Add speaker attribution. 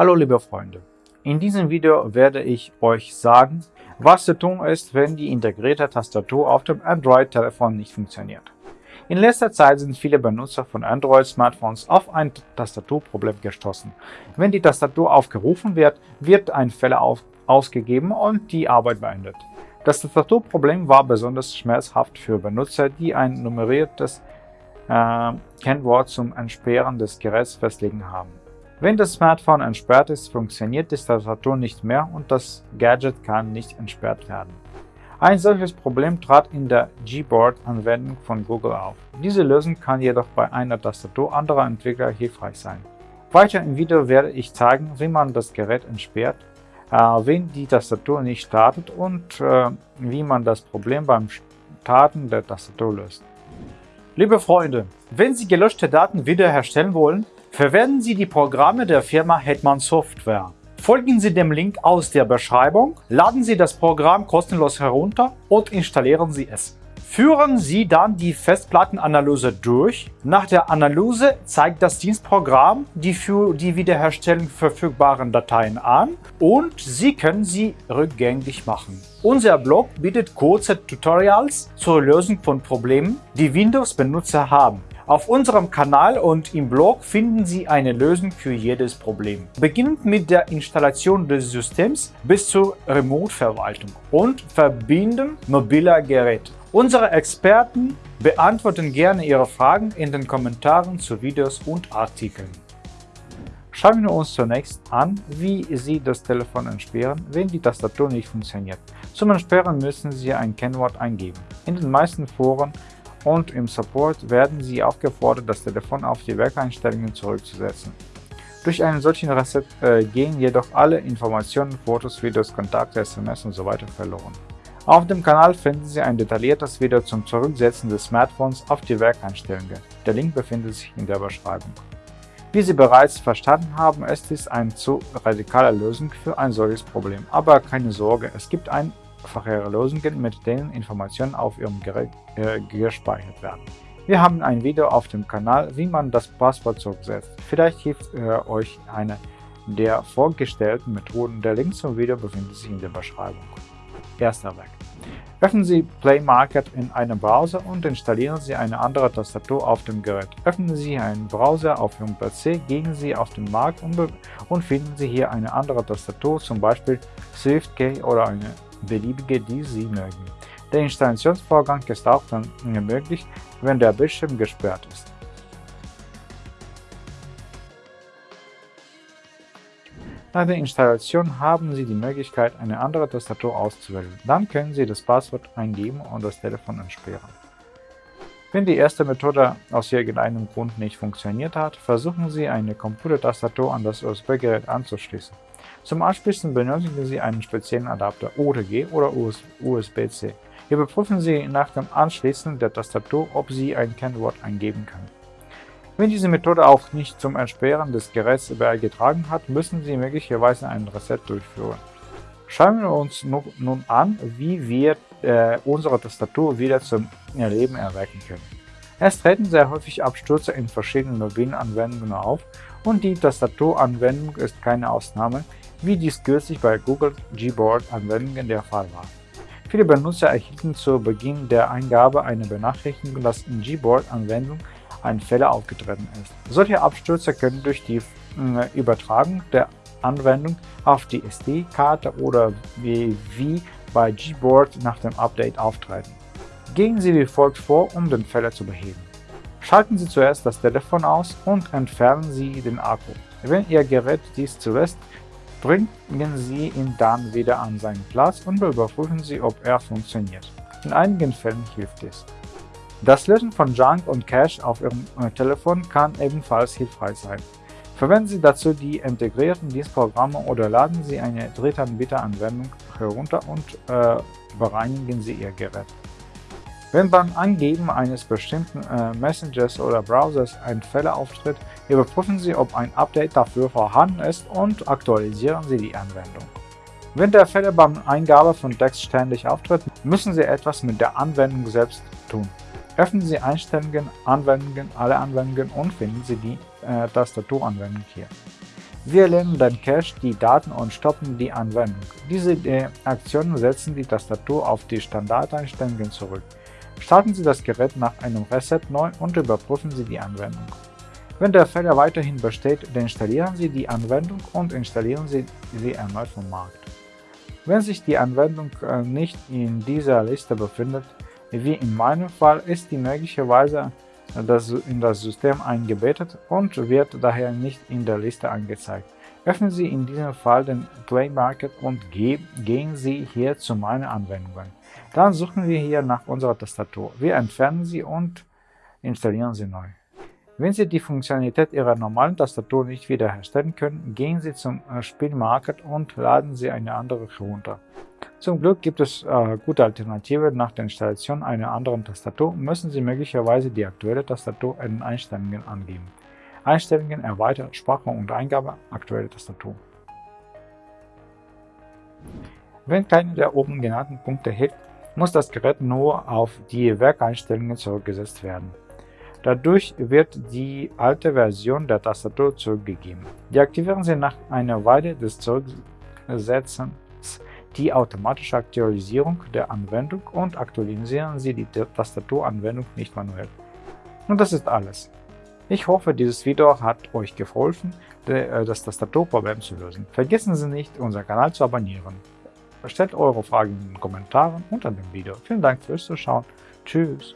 Speaker 1: Hallo liebe Freunde, in diesem Video werde ich euch sagen, was zu tun ist, wenn die integrierte Tastatur auf dem Android-Telefon nicht funktioniert. In letzter Zeit sind viele Benutzer von Android-Smartphones auf ein Tastaturproblem gestoßen. Wenn die Tastatur aufgerufen wird, wird ein Fehler auf ausgegeben und die Arbeit beendet. Das Tastaturproblem war besonders schmerzhaft für Benutzer, die ein nummeriertes äh, Kennwort zum Entsperren des Geräts festlegen haben. Wenn das Smartphone entsperrt ist, funktioniert die Tastatur nicht mehr und das Gadget kann nicht entsperrt werden. Ein solches Problem trat in der Gboard-Anwendung von Google auf. Diese Lösung kann jedoch bei einer Tastatur anderer Entwickler hilfreich sein. Weiter im Video werde ich zeigen, wie man das Gerät entsperrt, äh, wenn die Tastatur nicht startet und äh, wie man das Problem beim Starten der Tastatur löst. Liebe Freunde, wenn Sie gelöschte Daten wiederherstellen wollen, Verwenden Sie die Programme der Firma Hetman Software. Folgen Sie dem Link aus der Beschreibung, laden Sie das Programm kostenlos herunter und installieren Sie es. Führen Sie dann die Festplattenanalyse durch. Nach der Analyse zeigt das Dienstprogramm die für die Wiederherstellung verfügbaren Dateien an und Sie können sie rückgängig machen. Unser Blog bietet kurze Tutorials zur Lösung von Problemen, die Windows-Benutzer haben. Auf unserem Kanal und im Blog finden Sie eine Lösung für jedes Problem. Beginnend mit der Installation des Systems bis zur Remote-Verwaltung und Verbinden mobiler Geräte. Unsere Experten beantworten gerne Ihre Fragen in den Kommentaren zu Videos und Artikeln. Schauen wir uns zunächst an, wie Sie das Telefon entsperren, wenn die Tastatur nicht funktioniert. Zum Entsperren müssen Sie ein Kennwort eingeben. In den meisten Foren und im Support werden Sie aufgefordert, das Telefon auf die Werkeinstellungen zurückzusetzen. Durch einen solchen Reset äh, gehen jedoch alle Informationen, Fotos, Videos, Kontakte, SMS usw. So verloren. Auf dem Kanal finden Sie ein detailliertes Video zum Zurücksetzen des Smartphones auf die Werkeinstellungen. Der Link befindet sich in der Beschreibung. Wie Sie bereits verstanden haben, ist dies eine zu radikale Lösung für ein solches Problem. Aber keine Sorge, es gibt ein einfachere Lösungen, mit denen Informationen auf Ihrem Gerät äh, gespeichert werden. Wir haben ein Video auf dem Kanal, wie man das Passwort zurücksetzt. Vielleicht hilft äh, euch eine der vorgestellten Methoden. Der Link zum Video befindet sich in der Beschreibung. Erster Weg. Öffnen Sie Play Market in einem Browser und installieren Sie eine andere Tastatur auf dem Gerät. Öffnen Sie einen Browser auf Ihrem PC, gehen Sie auf den Markt und, und finden Sie hier eine andere Tastatur, zum Beispiel SwiftKey oder eine beliebige, die Sie mögen. Der Installationsvorgang ist auch dann möglich, wenn der Bildschirm gesperrt ist. Nach der Installation haben Sie die Möglichkeit, eine andere Tastatur auszuwählen. Dann können Sie das Passwort eingeben und das Telefon entsperren. Wenn die erste Methode aus irgendeinem Grund nicht funktioniert hat, versuchen Sie eine Computertastatur an das USB-Gerät anzuschließen. Zum Anschließen benötigen Sie einen speziellen Adapter OTG oder USB-C. Hier überprüfen Sie nach dem Anschließen der Tastatur, ob sie ein Kennwort eingeben kann. Wenn diese Methode auch nicht zum Entsperren des Geräts beigetragen hat, müssen Sie möglicherweise einen Reset durchführen. Schauen wir uns nun an, wie wir äh, unsere Tastatur wieder zum Leben erwecken können. Es treten sehr häufig Abstürze in verschiedenen mobilen Anwendungen auf und die Tastaturanwendung ist keine Ausnahme, wie dies kürzlich bei Google Gboard-Anwendungen der Fall war. Viele Benutzer erhielten zu Beginn der Eingabe eine Benachrichtigung, dass in Gboard-Anwendung ein Fehler aufgetreten ist. Solche Abstürze können durch die äh, Übertragung der Anwendung auf die SD-Karte oder wie bei Gboard nach dem Update auftreten. Gehen Sie wie folgt vor, um den Fehler zu beheben. Schalten Sie zuerst das Telefon aus und entfernen Sie den Akku. Wenn Ihr Gerät dies zulässt, Bringen Sie ihn dann wieder an seinen Platz und überprüfen Sie, ob er funktioniert. In einigen Fällen hilft es. Das Löschen von Junk und Cache auf Ihrem äh, Telefon kann ebenfalls hilfreich sein. Verwenden Sie dazu die integrierten Dienstprogramme oder laden Sie eine Drittanbieteranwendung herunter und äh, bereinigen Sie Ihr Gerät. Wenn beim Angeben eines bestimmten äh, Messengers oder Browsers ein Fehler auftritt, überprüfen Sie, ob ein Update dafür vorhanden ist und aktualisieren Sie die Anwendung. Wenn der Fehler beim Eingabe von Text ständig auftritt, müssen Sie etwas mit der Anwendung selbst tun. Öffnen Sie Einstellungen, Anwendungen, alle Anwendungen und finden Sie die äh, Tastaturanwendung hier. Wir lernen den Cache, die Daten und stoppen die Anwendung. Diese äh, Aktionen setzen die Tastatur auf die Standardeinstellungen zurück. Starten Sie das Gerät nach einem Reset neu und überprüfen Sie die Anwendung. Wenn der Fehler weiterhin besteht, deinstallieren Sie die Anwendung und installieren Sie sie erneut vom Markt. Wenn sich die Anwendung äh, nicht in dieser Liste befindet, wie in meinem Fall, ist die möglicherweise in das System eingebettet und wird daher nicht in der Liste angezeigt. Öffnen Sie in diesem Fall den Play Market und gehen Sie hier zu meinen Anwendungen. Dann suchen wir hier nach unserer Tastatur. Wir entfernen sie und installieren sie neu. Wenn Sie die Funktionalität Ihrer normalen Tastatur nicht wiederherstellen können, gehen Sie zum äh, Spielmarket und laden Sie eine andere herunter. Zum Glück gibt es äh, gute Alternativen. Nach der Installation einer anderen Tastatur müssen Sie möglicherweise die aktuelle Tastatur in Einstellungen angeben. Einstellungen erweitert Sprache und Eingabe aktuelle Tastatur. Wenn keiner der oben genannten Punkte hilft, muss das Gerät nur auf die Werkeinstellungen zurückgesetzt werden. Dadurch wird die alte Version der Tastatur zurückgegeben. Deaktivieren Sie nach einer Weile des Zurücksetzens die automatische Aktualisierung der Anwendung und aktualisieren Sie die Tastaturanwendung nicht manuell. Und das ist alles. Ich hoffe, dieses Video hat euch geholfen, äh, das Tastaturproblem zu lösen. Vergessen Sie nicht, unseren Kanal zu abonnieren. Stellt eure Fragen in den Kommentaren unter dem Video. Vielen Dank fürs Zuschauen. Tschüss.